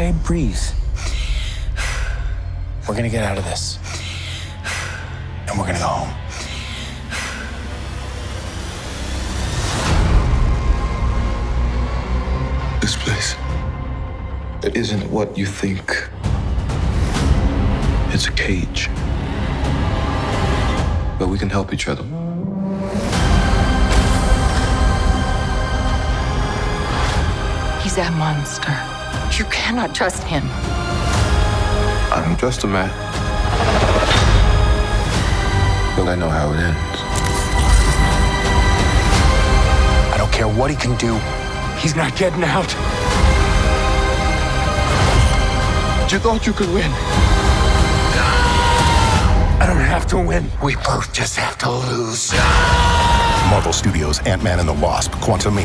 okay? Breathe. We're gonna get out of this. And we're gonna go home. This place. It isn't what you think. It's a cage. But we can help each other. He's a monster. You cannot trust him. I'm just a man. But I know how it ends. I don't care what he can do. He's not getting out. You thought you could win. I don't have to win. We both just have to lose. Marvel Studios' Ant-Man and the Wasp: Quantumania.